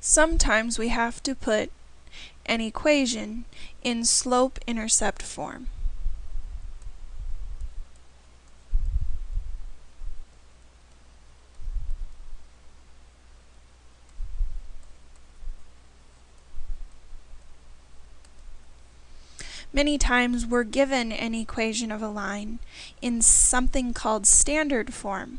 Sometimes we have to put an equation in slope-intercept form. Many times we're given an equation of a line in something called standard form.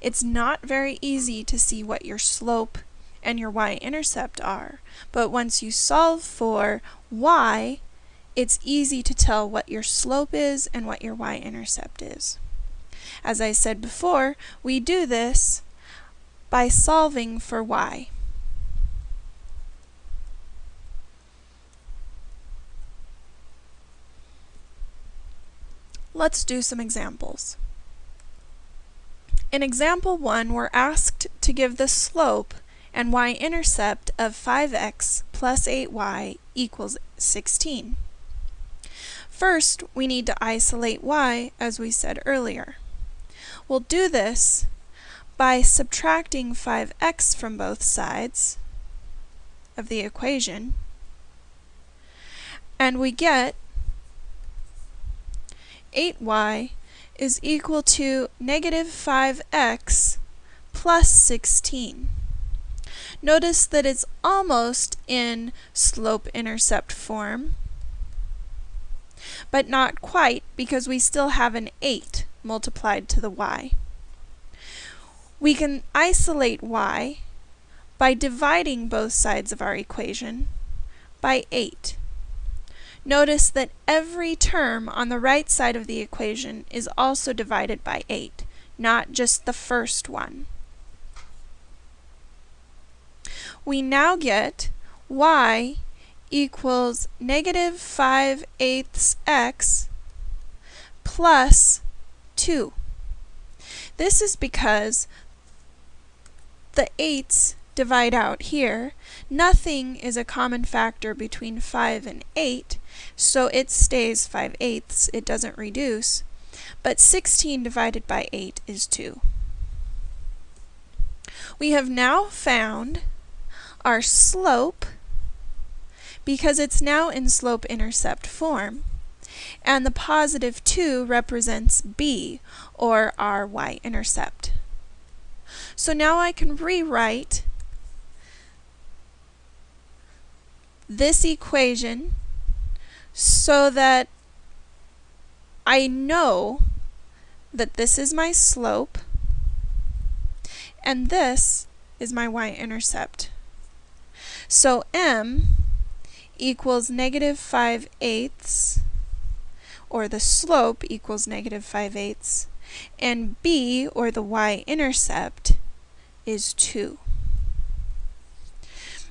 It's not very easy to see what your slope and your y-intercept are, but once you solve for y, it's easy to tell what your slope is and what your y-intercept is. As I said before, we do this by solving for y. Let's do some examples. In example 1, we're asked to give the slope and y-intercept of 5x plus 8y equals 16. First, we need to isolate y, as we said earlier. We'll do this by subtracting 5x from both sides of the equation, and we get 8y is equal to negative 5x plus 16. Notice that it's almost in slope-intercept form, but not quite because we still have an 8 multiplied to the y. We can isolate y by dividing both sides of our equation by 8. Notice that every term on the right side of the equation is also divided by 8, not just the first one. We now get y equals negative 5 eighths x plus 2. This is because the eighths divide out here. Nothing is a common factor between 5 and 8, so it stays 5 eighths, it doesn't reduce. But 16 divided by 8 is 2. We have now found our slope because it's now in slope-intercept form. And the positive 2 represents b, or our y-intercept. So now I can rewrite this equation so that I know that this is my slope and this is my y-intercept. So m equals negative 5 eighths, or the slope equals negative 5 eighths, and b, or the y-intercept, is 2.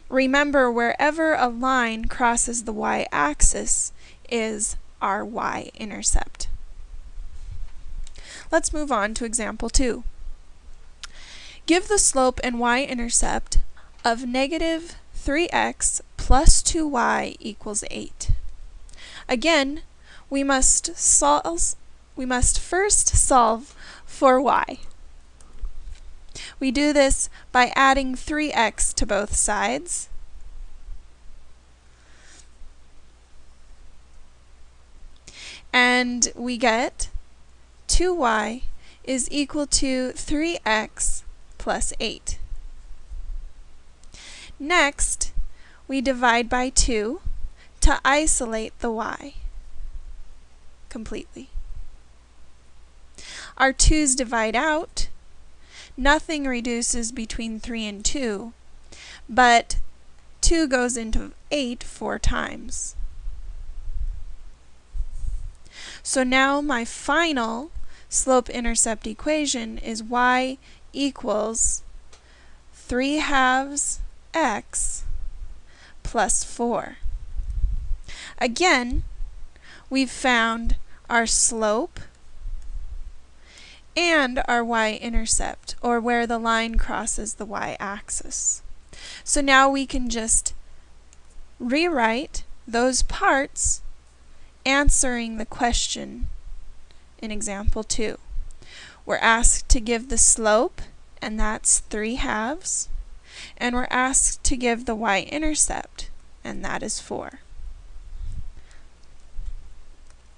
Remember, wherever a line crosses the y-axis is our y-intercept. Let's move on to example 2. Give the slope and y-intercept of negative 3x plus 2y equals 8. Again, we must solve we must first solve for y. We do this by adding 3x to both sides. And we get 2y is equal to 3x plus 8. Next, we divide by 2 to isolate the y completely. Our 2's divide out, nothing reduces between 3 and 2, but 2 goes into 8 four times. So now my final slope-intercept equation is y equals 3 halves x plus 4. Again, we've found our slope and our y-intercept, or where the line crosses the y-axis. So now we can just rewrite those parts answering the question in example 2. We're asked to give the slope, and that's 3 halves. And we're asked to give the y-intercept, and that is 4.